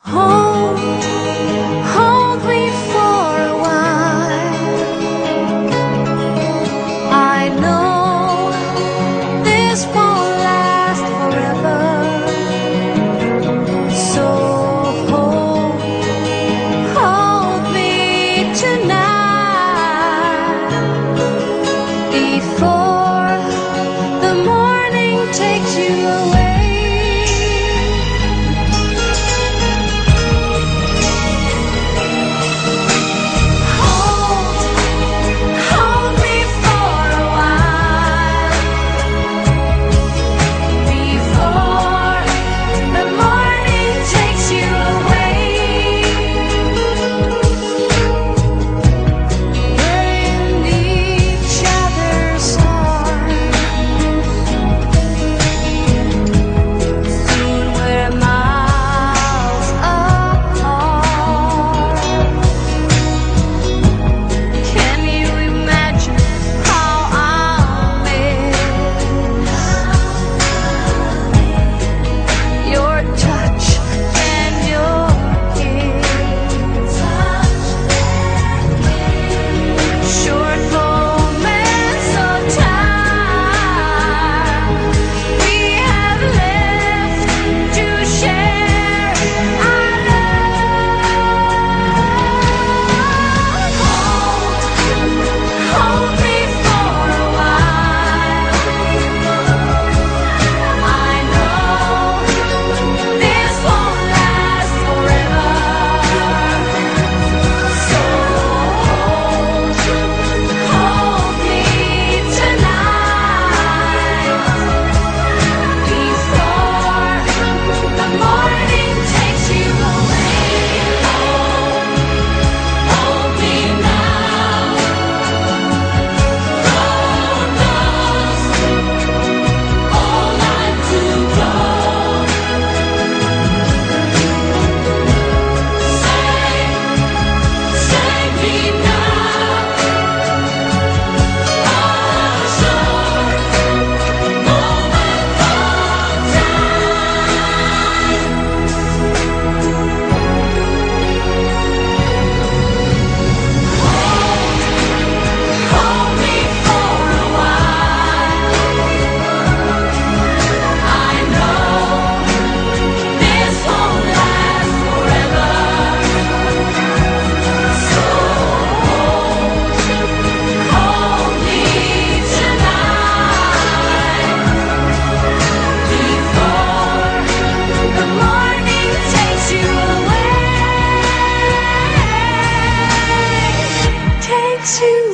红 to